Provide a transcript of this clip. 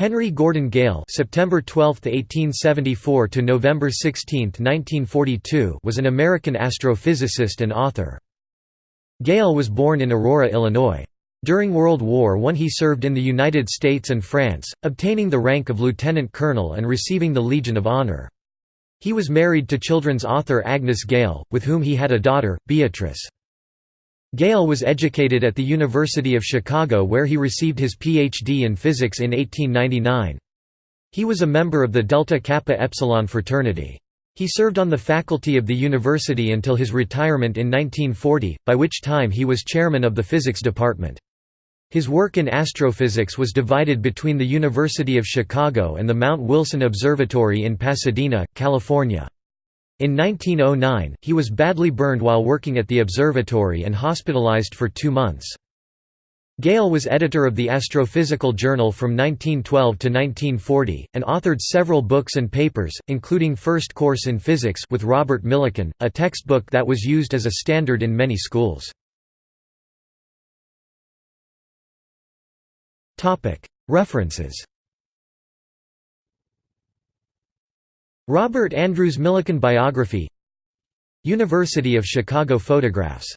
Henry Gordon Gale (September 12, 1874 to November 16, 1942) was an American astrophysicist and author. Gale was born in Aurora, Illinois. During World War I he served in the United States and France, obtaining the rank of lieutenant colonel and receiving the Legion of Honor. He was married to children's author Agnes Gale, with whom he had a daughter, Beatrice. Gale was educated at the University of Chicago where he received his Ph.D. in physics in 1899. He was a member of the Delta Kappa Epsilon fraternity. He served on the faculty of the university until his retirement in 1940, by which time he was chairman of the physics department. His work in astrophysics was divided between the University of Chicago and the Mount Wilson Observatory in Pasadena, California. In 1909, he was badly burned while working at the observatory and hospitalized for two months. Gale was editor of the Astrophysical Journal from 1912 to 1940, and authored several books and papers, including First Course in Physics with Robert Millikan, a textbook that was used as a standard in many schools. References Robert Andrews Millikan biography University of Chicago photographs